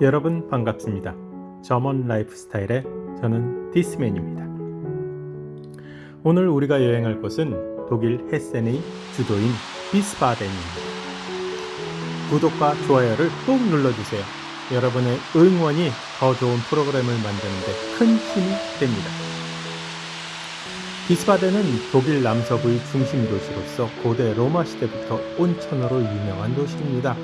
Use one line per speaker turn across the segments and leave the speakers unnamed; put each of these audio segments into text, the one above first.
여러분 반갑습니다. 점원 라이프스타일의 저는 디스맨입니다. 오늘 우리가 여행할 곳은 독일 헤센의 주도인 비스바덴입니다. 구독과 좋아요를 꼭 눌러주세요. 여러분의 응원이 더 좋은 프로그램을 만드는데 큰 힘이 됩니다. 비스바덴은 독일 남서부의 중심 도시로서 고대 로마 시대부터 온천으로 유명한 도시입니다.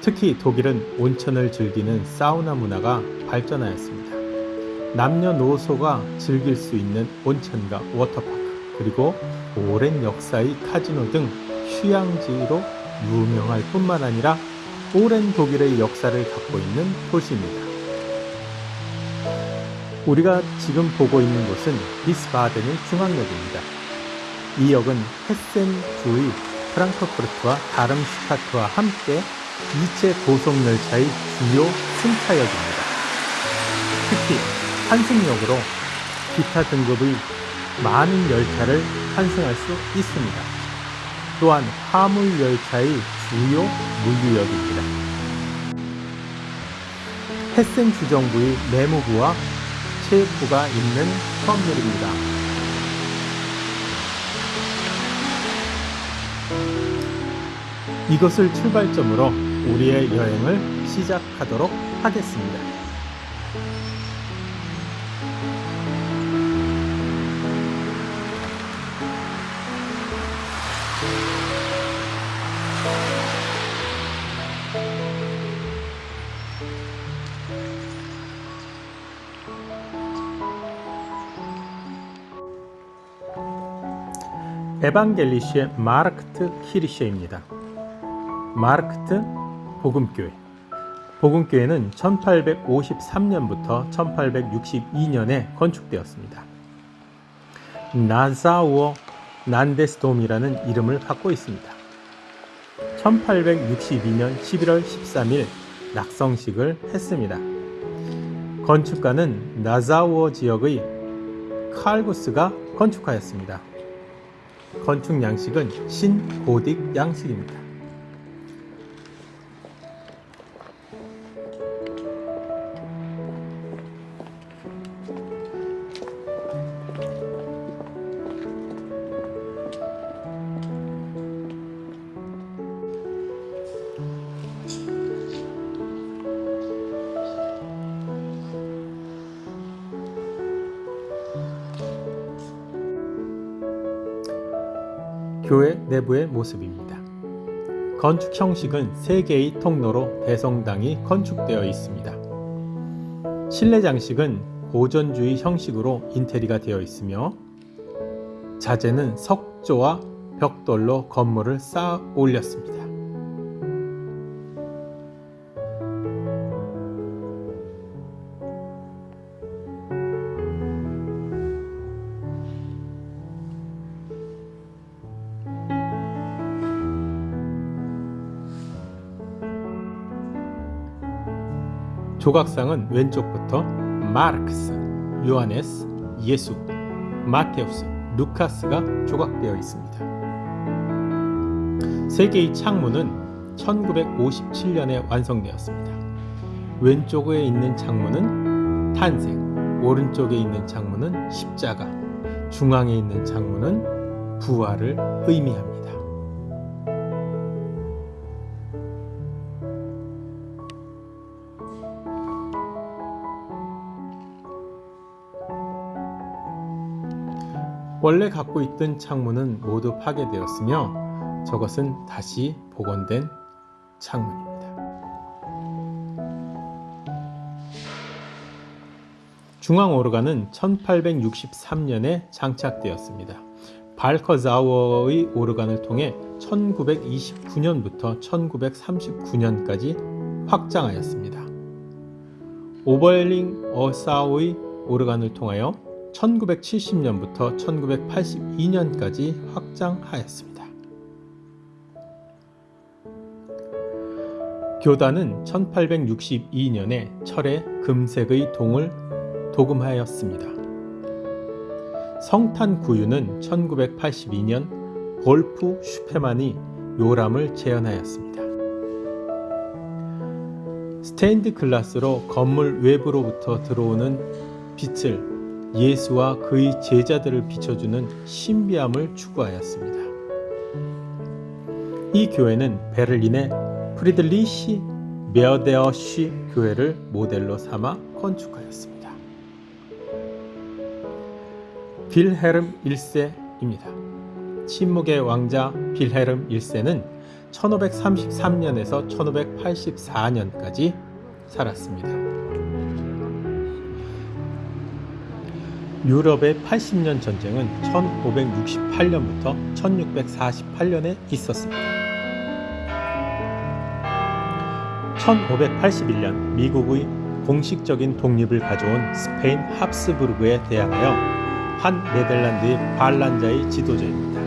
특히 독일은 온천을 즐기는 사우나 문화가 발전하였습니다. 남녀노소가 즐길 수 있는 온천과 워터파크 그리고 오랜 역사의 카지노 등 휴양지로 유명할 뿐만 아니라 오랜 독일의 역사를 갖고 있는 도시입니다. 우리가 지금 보고 있는 곳은 비스바덴의 중앙역입니다. 이 역은 헤센 주의 프랑크푸르트와 다름슈타트와 함께 이체 고속열차의 주요 승차역입니다. 특히 환승역으로 기타 등급의 많은 열차를 환승할 수 있습니다. 또한 화물열차의 주요 물류역입니다. 헤센 주정부의 내무부와 체육부가 있는 터미널입니다. 이것을 출발점으로 우리의 여행을 시작하도록 하겠습니다. 에반겔리시의 마르크트 키리셰입니다. 마르크트 복음교회 복음교회는 1853년부터 1862년에 건축되었습니다. 나사우어 난데스돔이라는 이름을 갖고 있습니다. 1862년 11월 13일 낙성식을 했습니다. 건축가는 나사우어 지역의 칼구스가 건축하였습니다. 건축 양식은 신고딕 양식입니다. 내부의 모습입니다. 건축 형식은 세 개의 통로로 대성당이 건축되어 있습니다. 실내 장식은 고전주의 형식으로 인테리가 되어 있으며 자재는 석조와 벽돌로 건물을 쌓아 올렸습니다. 조각상은 왼쪽부터 마르크스, 요하네스, 예수, 마테우스, 루카스가 조각되어 있습니다. 세 개의 창문은 1957년에 완성되었습니다. 왼쪽에 있는 창문은 탄생, 오른쪽에 있는 창문은 십자가, 중앙에 있는 창문은 부활을 의미합니다. 원래 갖고 있던 창문은 모두 파괴되었으며 저것은 다시 복원된 창문입니다. 중앙 오르간은 1863년에 장착되었습니다. 발커자워의 오르간을 통해 1929년부터 1939년까지 확장하였습니다. 오버링 어사우의 오르간을 통하여 1970년부터 1982년까지 확장하였습니다. 교단은 1862년에 철의 금색의 동을 도금하였습니다. 성탄 구유는 1982년 볼프 슈페만이 요람을 재현하였습니다. 스테인드 글라스로 건물 외부로부터 들어오는 빛을 예수와 그의 제자들을 비춰주는 신비함을 추구하였습니다. 이 교회는 베를린의 프리들리시 메어데어시 교회를 모델로 삼아 건축하였습니다. 빌헤름 1세입니다. 침묵의 왕자 빌헤름 1세는 1533년에서 1584년까지 살았습니다. 유럽의 80년 전쟁은 1568년부터 1648년에 있었습니다. 1581년 미국의 공식적인 독립을 가져온 스페인 합스부르크에 대항하여 한 네덜란드의 반란자의 지도자입니다.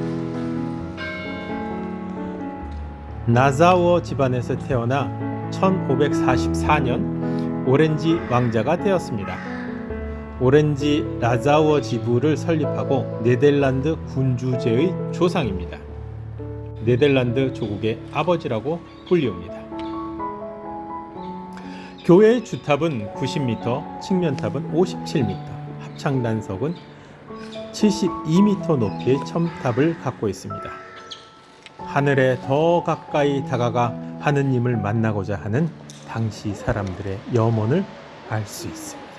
나자워 집안에서 태어나 1544년 오렌지 왕자가 되었습니다. 오렌지 라자워 지부를 설립하고 네덜란드 군주제의 조상입니다. 네덜란드 조국의 아버지라고 불리웁니다. 교회의 주탑은 90m, 측면탑은 57m, 합창 단석은 72m 높이의 첨탑을 갖고 있습니다. 하늘에 더 가까이 다가가 하느님을 만나고자 하는 당시 사람들의 염원을 알 수 있습니다.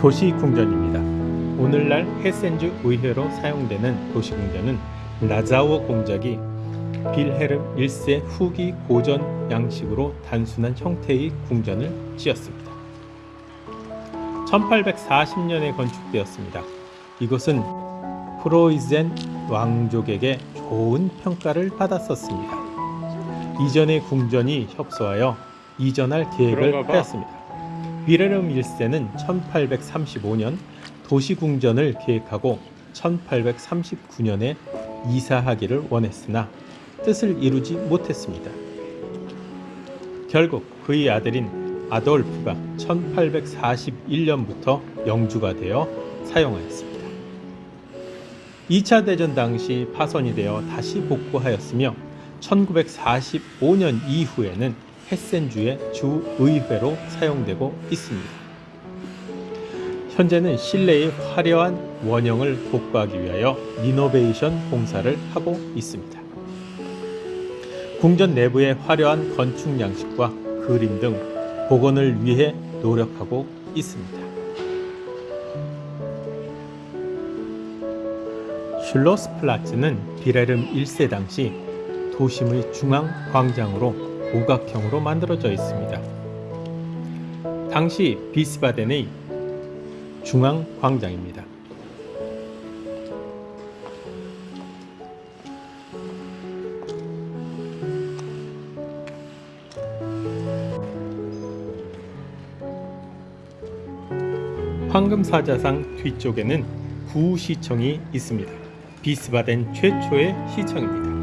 도시궁전입니다. 오늘날 헤센주 의회로 사용되는 도시궁전은 라자워 공작이 빌헤름 1세 후기 고전 양식으로 단순한 형태의 궁전을 지었습니다. 1840년에 건축되었습니다. 이곳은 프로이젠 왕족에게 좋은 평가를 받았었습니다. 이전의 궁전이 협소하여 이전할 계획을 하였습니다. 비레름 1세는 1835년 도시궁전을 계획하고 1839년에 이사하기를 원했으나 뜻을 이루지 못했습니다. 결국 그의 아들인 아돌프가 1841년부터 영주가 되어 사용하였습니다. 2차 대전 당시 파손이 되어 다시 복구하였으며 1945년 이후에는 헤센주의 주의회로 사용되고 있습니다. 현재는 실내의 화려한 원형을 복구하기 위하여 리노베이션 공사를 하고 있습니다. 궁전 내부의 화려한 건축 양식과 그림 등 복원을 위해 노력하고 있습니다. 슐로스플라츠는 비레름 1세 당시 도심의 중앙 광장으로 오각형으로 만들어져 있습니다. 당시 비스바덴의 중앙 광장입니다. 황금사자상 뒤쪽에는 구시청이 있습니다. 비스바덴 최초의 시청입니다.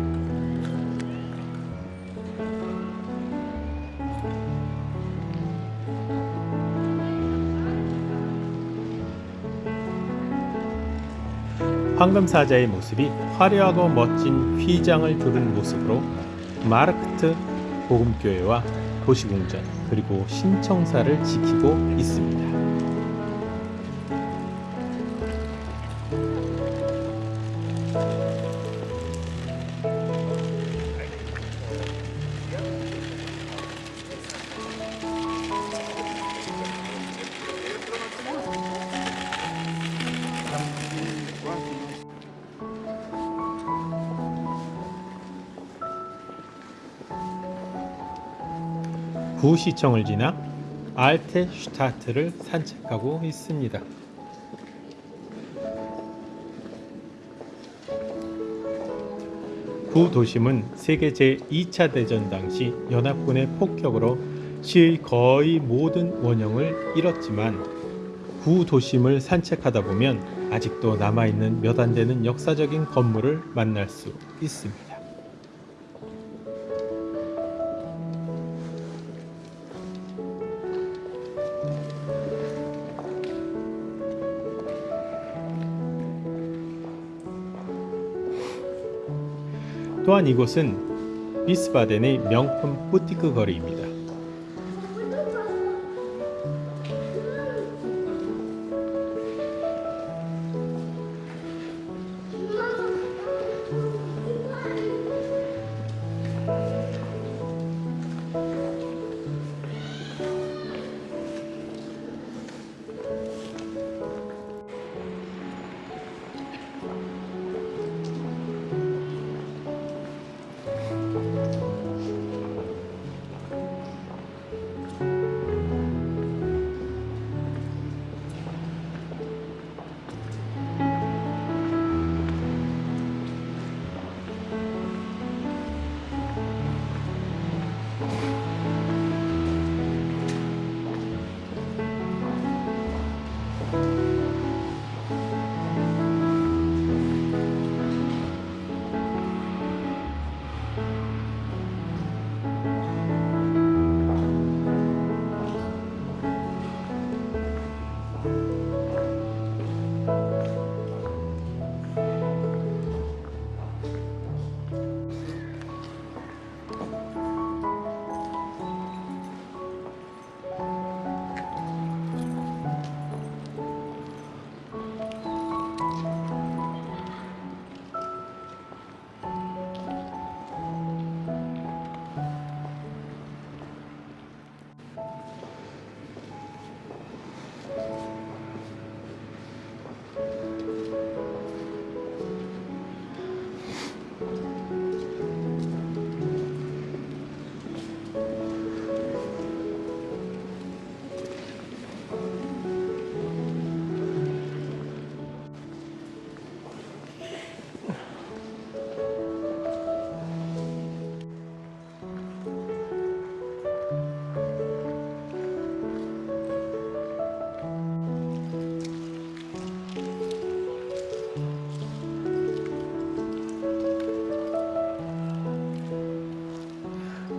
황금사자의 모습이 화려하고 멋진 휘장을 두른 모습으로 마르크트 복음교회와 도시궁전 그리고 신청사를 지키고 있습니다. 구시청을 지나 알테 슈타트를 산책하고 있습니다. 구 도심은 세계 제2차 대전 당시 연합군의 폭격으로 시의 거의 모든 원형을 잃었지만 구 도심을 산책하다 보면 아직도 남아있는 몇 안 되는 역사적인 건물을 만날 수 있습니다. 또한 이곳은 비스바덴의 명품 부티크 거리입니다.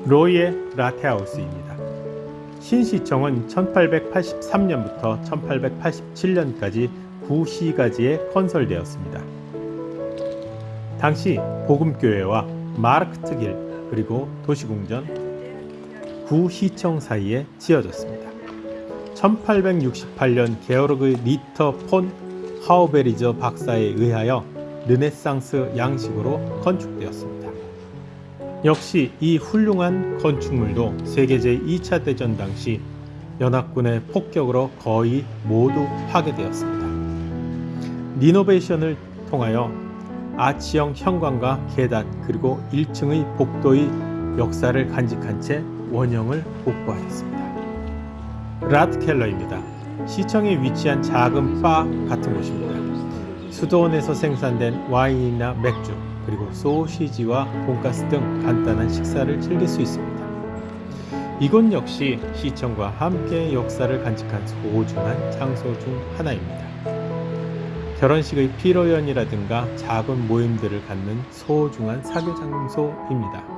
로이의 라테하우스입니다. 신시청은 1883년부터 1887년까지 구시가지에 건설되었습니다. 당시 복음교회와 마르크트길 그리고 도시궁전 구시청 사이에 지어졌습니다. 1868년 게오르그 리터 폰 하우베리저 박사에 의하여 르네상스 양식으로 건축되었습니다. 역시 이 훌륭한 건축물도 세계 제2차 대전 당시 연합군의 폭격으로 거의 모두 파괴되었습니다. 리노베이션을 통하여 아치형 현관과 계단 그리고 1층의 복도의 역사를 간직한 채 원형을 복구하였습니다. 라트켈러입니다. 시청에 위치한 작은 바 같은 곳입니다. 수도원에서 생산된 와인이나 맥주 그리고 소시지와 돈가스 등 간단한 식사를 즐길 수 있습니다. 이곳 역시 시청과 함께 역사를 간직한 소중한 장소 중 하나입니다. 결혼식의 피로연이라든가 작은 모임들을 갖는 소중한 사교 장소입니다.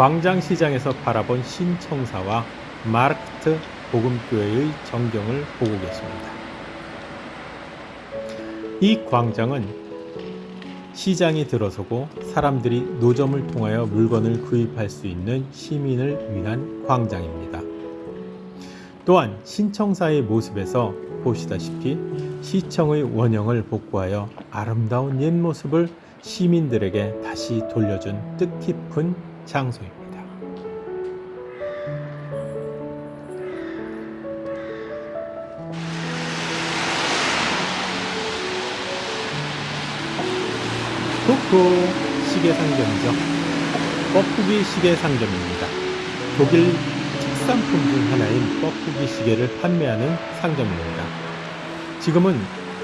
광장시장에서 바라본 신청사와 마르크트 복음교회의 전경을 보고 계십니다. 이 광장은 시장이 들어서고 사람들이 노점을 통하여 물건을 구입할 수 있는 시민을 위한 광장입니다. 또한 신청사의 모습에서 보시다시피 시청의 원형을 복구하여 아름다운 옛 모습을 시민들에게 다시 돌려준 뜻깊은 장소입니다. 쿠쿠 시계 상점이죠. 뻐꾸기 시계 상점입니다. 독일 특산품 중 하나인 뻐꾸기 시계를 판매하는 상점입니다. 지금은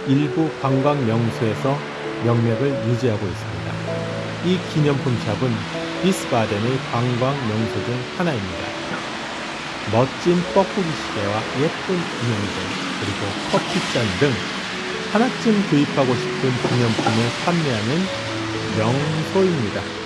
일부 관광 명소에서 명맥을 유지하고 있습니다. 이 기념품 샵은 비스바덴의 관광 명소 중 하나입니다. 멋진 뻐꾸기 시계와 예쁜 인형들 그리고 커피잔 등 하나쯤 구입하고 싶은 기념품을 판매하는 명소입니다.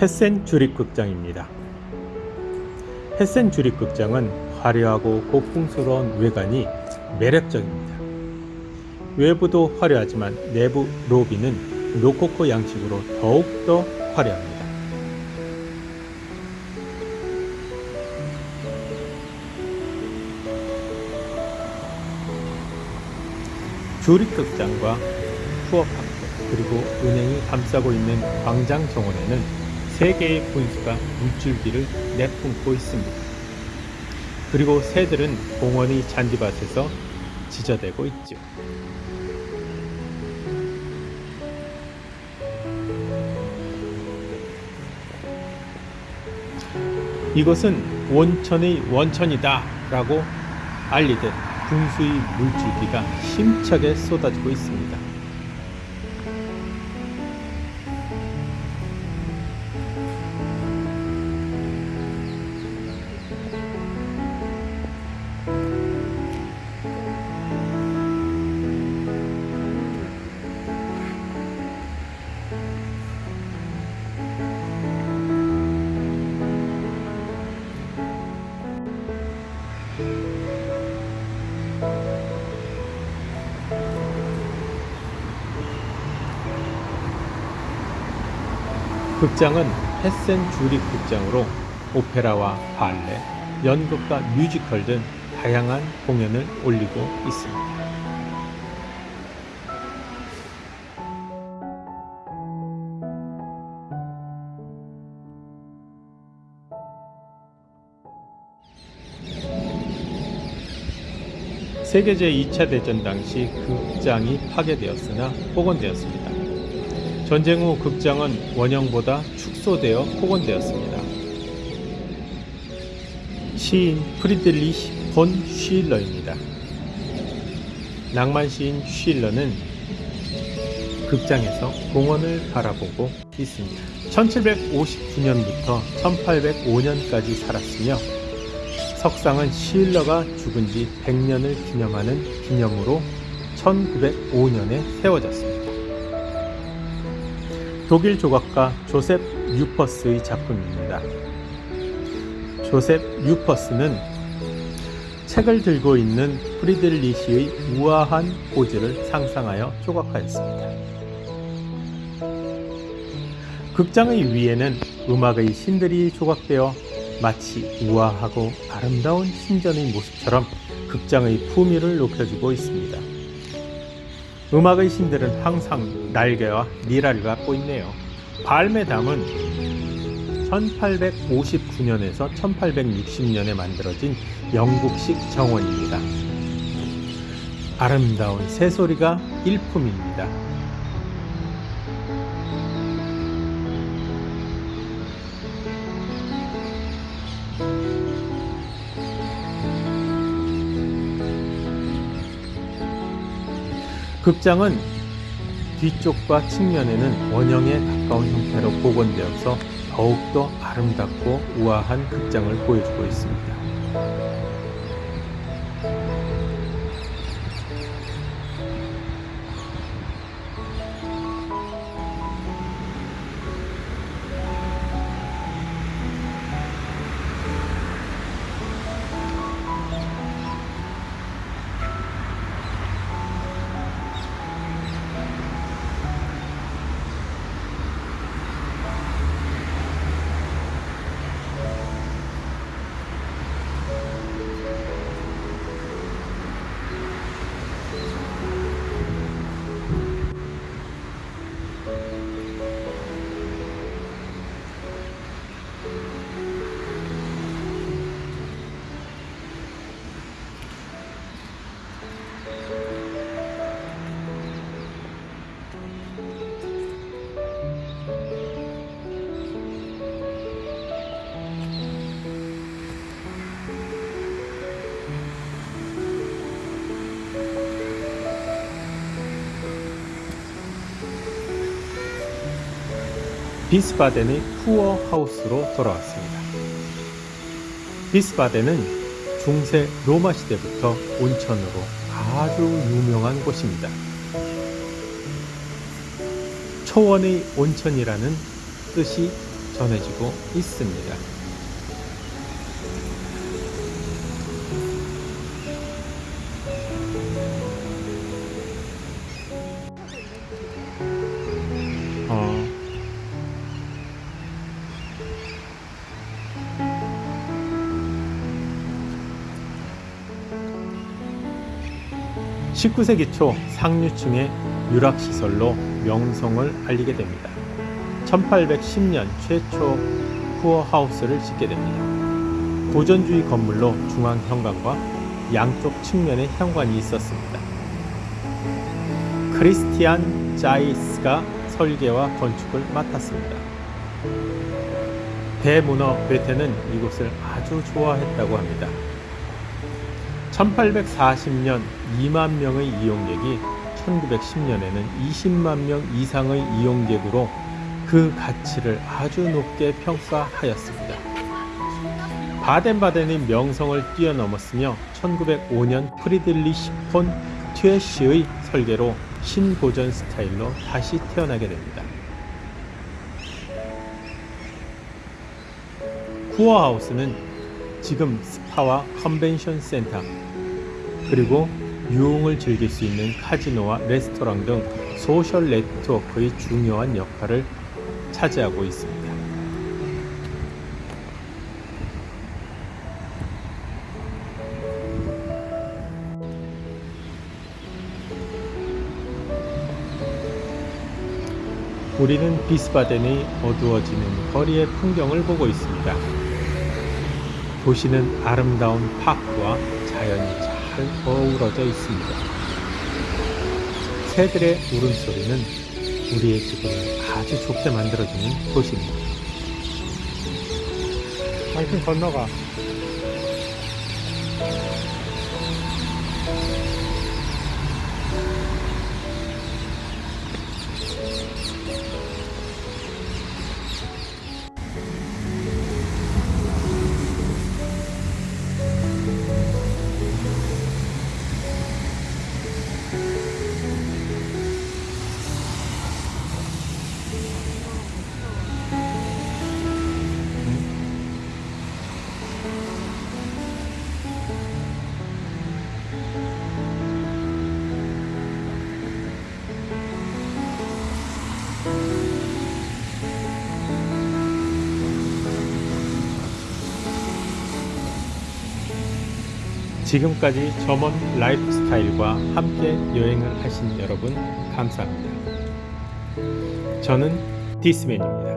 헤센 주립극장입니다. 헤센 주립극장은 화려하고 고풍스러운 외관이 매력적입니다. 외부도 화려하지만 내부 로비는 로코코 양식으로 더욱더 화려합니다. 주립극장과 투어파크 그리고 은행이 감싸고 있는 광장 정원에는 세 개의 분수가 물줄기를 내뿜고 있습니다. 그리고 새들은 공원의 잔디밭에서 지저대고 있죠. 이것은 온천의 원천이다 라고 알리듯 분수의 물줄기가 힘차게 쏟아지고 있습니다. 극장은 헤센 주립 극장으로 오페라와 발레, 연극과 뮤지컬 등 다양한 공연을 올리고 있습니다. 세계 제 2차 대전 당시 극장이 파괴되었으나 복원되었습니다. 전쟁 후 극장은 원형보다 축소되어 복원되었습니다. 시인 프리들리히 본 쉴러입니다. 낭만 시인 쉴러는 극장에서 공원을 바라보고 있습니다. 1759년부터 1805년까지 살았으며 석상은 쉴러가 죽은 지 100년을 기념하는 기념으로 1905년에 세워졌습니다. 독일 조각가 조셉 유퍼스의 작품입니다. 조셉 유퍼스는 책을 들고 있는 프리들리시의 우아한 포즈를 상상하여 조각하였습니다. 극장의 위에는 음악의 신들이 조각되어 마치 우아하고 아름다운 신전의 모습처럼 극장의 품위를 높여주고 있습니다. 음악의 신들은 항상 날개와 니라를 갖고 있네요. 발메담은 1859년에서 1860년에 만들어진 영국식 정원입니다. 아름다운 새소리가 일품입니다. 극장은 뒤쪽과 측면에는 원형에 가까운 형태로 복원되어서 더욱더 아름답고 우아한 극장을 보여주고 있습니다. 비스바덴의 푸어 하우스로 돌아왔습니다. 비스바덴은 중세 로마 시대부터 온천으로 아주 유명한 곳입니다. 초원의 온천이라는 뜻이 전해지고 있습니다. 19세기 초 상류층의 유락시설로 명성을 알리게 됩니다. 1810년 최초 푸어하우스를 짓게 됩니다. 고전주의 건물로 중앙 현관과 양쪽 측면에 현관이 있었습니다. 크리스티안 자이스가 설계와 건축을 맡았습니다. 대문어 베테는 이곳을 아주 좋아했다고 합니다. 1840년 2만 명의 이용객이 1910년에는 20만 명 이상의 이용객으로 그 가치를 아주 높게 평가하였습니다. 바덴바덴의 명성을 뛰어넘었으며 1905년 프리들리시 폰 튜에시의 설계로 신고전 스타일로 다시 태어나게 됩니다. 쿠어하우스는 지금 스파와 컨벤션 센터 그리고 유흥을 즐길 수 있는 카지노와 레스토랑 등 소셜 네트워크의 중요한 역할을 차지하고 있습니다. 우리는 비스바덴의 어두워지는 거리의 풍경을 보고 있습니다. 도시는 아름다운 파크와 자연이 잘 어우러져 있습니다. 새들의 울음소리는 우리의 기분을 아주 좋게 만들어주는 도시입니다. 당신 건너가. 지금까지 저먼 라이프 스타일과 함께 여행을 하신 여러분 감사합니다. 저는 디스맨입니다.